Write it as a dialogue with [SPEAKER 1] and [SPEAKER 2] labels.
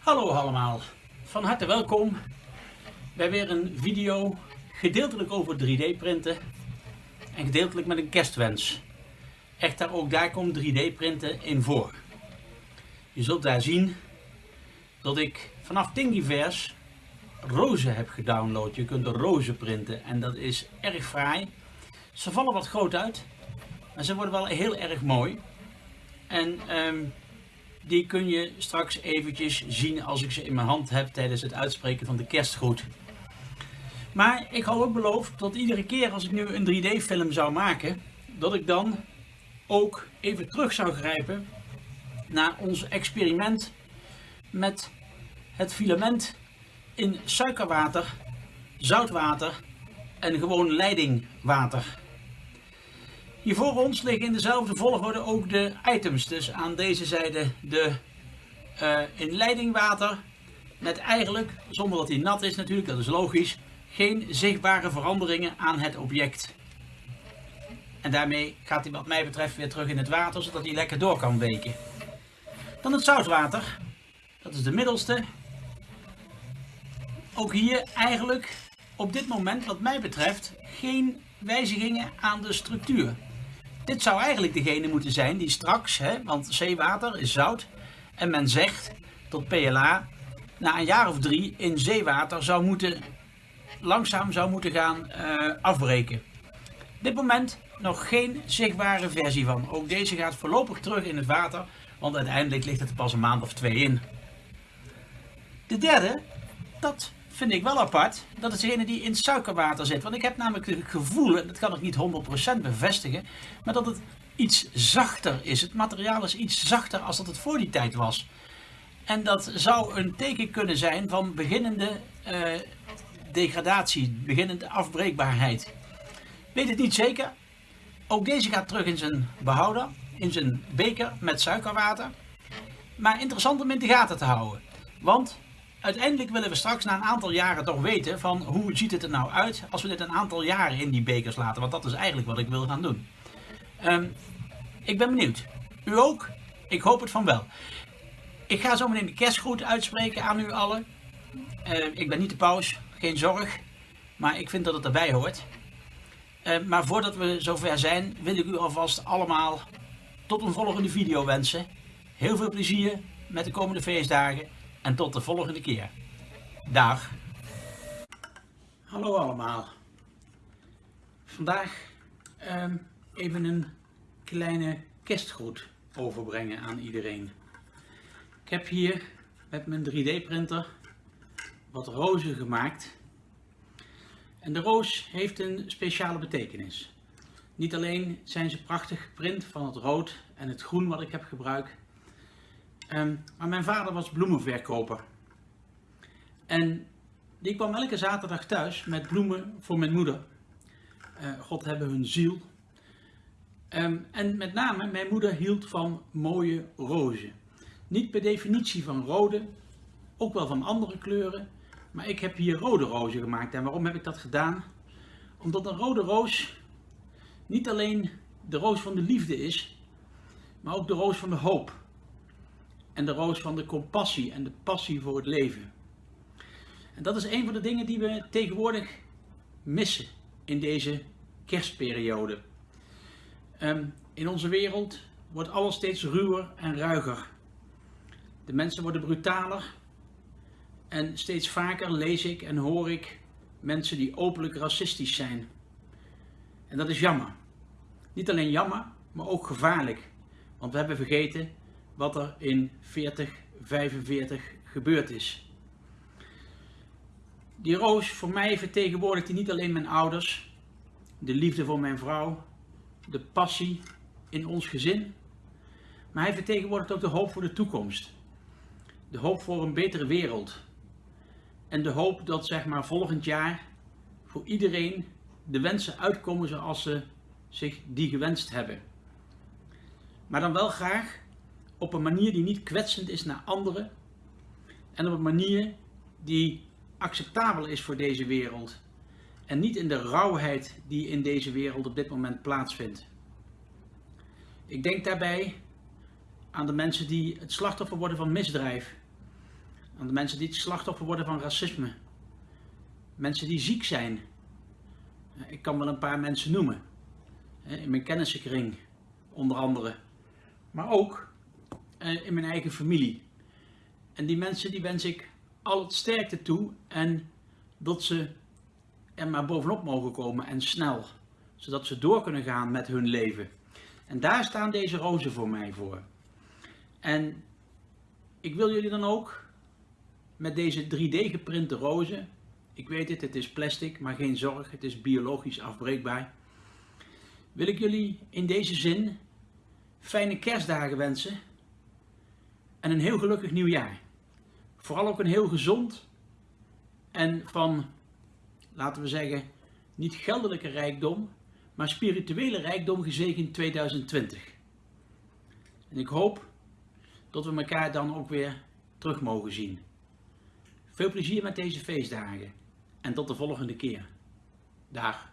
[SPEAKER 1] Hallo allemaal, van harte welkom bij weer een video gedeeltelijk over 3D printen en gedeeltelijk met een kerstwens. Echter ook daar komt 3D printen in voor. Je zult daar zien dat ik vanaf Thingiverse rozen heb gedownload. Je kunt er rozen printen en dat is erg fraai. Ze vallen wat groot uit, maar ze worden wel heel erg mooi. En um, die kun je straks eventjes zien als ik ze in mijn hand heb tijdens het uitspreken van de kerstgroet. Maar ik had ook beloofd dat iedere keer als ik nu een 3D film zou maken, dat ik dan ook even terug zou grijpen naar ons experiment met het filament in suikerwater, zoutwater en gewoon leidingwater. Hier voor ons liggen in dezelfde volgorde ook de items. Dus aan deze zijde de uh, in leidingwater met eigenlijk, zonder dat hij nat is natuurlijk, dat is logisch, geen zichtbare veranderingen aan het object. En daarmee gaat hij wat mij betreft weer terug in het water, zodat hij lekker door kan weken. Dan het zoutwater. Dat is de middelste. Ook hier eigenlijk op dit moment wat mij betreft geen wijzigingen aan de structuur. Dit zou eigenlijk degene moeten zijn die straks, hè, want zeewater is zout, en men zegt dat PLA na een jaar of drie in zeewater zou moeten, langzaam zou moeten gaan uh, afbreken. Dit moment nog geen zichtbare versie van. Ook deze gaat voorlopig terug in het water, want uiteindelijk ligt het er pas een maand of twee in. De derde, dat vind ik wel apart, dat is degene die in suikerwater zit. Want ik heb namelijk het gevoel, dat kan ik niet 100% bevestigen, maar dat het iets zachter is. Het materiaal is iets zachter als dat het voor die tijd was. En dat zou een teken kunnen zijn van beginnende uh, degradatie, beginnende afbreekbaarheid. Weet het niet zeker. Ook deze gaat terug in zijn behouder, in zijn beker met suikerwater. Maar interessant om in de gaten te houden. Want uiteindelijk willen we straks na een aantal jaren toch weten van hoe ziet het er nou uit als we dit een aantal jaren in die bekers laten. Want dat is eigenlijk wat ik wil gaan doen. Um, ik ben benieuwd. U ook? Ik hoop het van wel. Ik ga zo meteen de kerstgroet uitspreken aan u allen. Uh, ik ben niet de paus, geen zorg. Maar ik vind dat het erbij hoort. Uh, maar voordat we zover zijn, wil ik u alvast allemaal tot een volgende video wensen. Heel veel plezier met de komende feestdagen. En tot de volgende keer. Dag. Hallo allemaal. Vandaag um, even een kleine kerstgroet overbrengen aan iedereen. Ik heb hier met mijn 3D printer wat rozen gemaakt. En de roos heeft een speciale betekenis. Niet alleen zijn ze prachtig geprint van het rood en het groen wat ik heb gebruikt, Um, maar mijn vader was bloemenverkoper. En die kwam elke zaterdag thuis met bloemen voor mijn moeder. Uh, God hebben hun ziel. Um, en met name, mijn moeder hield van mooie rozen. Niet per definitie van rode, ook wel van andere kleuren. Maar ik heb hier rode rozen gemaakt. En waarom heb ik dat gedaan? Omdat een rode roos niet alleen de roos van de liefde is, maar ook de roos van de hoop en de roos van de compassie en de passie voor het leven. En dat is een van de dingen die we tegenwoordig missen in deze kerstperiode. Um, in onze wereld wordt alles steeds ruwer en ruiger. De mensen worden brutaler en steeds vaker lees ik en hoor ik mensen die openlijk racistisch zijn. En dat is jammer. Niet alleen jammer, maar ook gevaarlijk. Want we hebben vergeten wat er in 40, 45 gebeurd is. Die roos voor mij vertegenwoordigt niet alleen mijn ouders, de liefde voor mijn vrouw, de passie in ons gezin, maar hij vertegenwoordigt ook de hoop voor de toekomst. De hoop voor een betere wereld. En de hoop dat zeg maar volgend jaar voor iedereen de wensen uitkomen zoals ze zich die gewenst hebben. Maar dan wel graag op een manier die niet kwetsend is naar anderen en op een manier die acceptabel is voor deze wereld en niet in de rauwheid die in deze wereld op dit moment plaatsvindt. Ik denk daarbij aan de mensen die het slachtoffer worden van misdrijf, Aan de mensen die het slachtoffer worden van racisme. Mensen die ziek zijn. Ik kan wel een paar mensen noemen. In mijn kennissenkring, onder andere. Maar ook in mijn eigen familie. En die mensen die wens ik al het sterkte toe en dat ze er maar bovenop mogen komen en snel. Zodat ze door kunnen gaan met hun leven. En daar staan deze rozen voor mij voor. En ik wil jullie dan ook met deze 3D geprinte rozen. Ik weet het, het is plastic, maar geen zorg, het is biologisch afbreekbaar. Wil ik jullie in deze zin fijne kerstdagen wensen en een heel gelukkig nieuwjaar. Vooral ook een heel gezond en van, laten we zeggen, niet geldelijke rijkdom, maar spirituele rijkdom gezegend 2020. En ik hoop dat we elkaar dan ook weer terug mogen zien. Veel plezier met deze feestdagen en tot de volgende keer. Dag.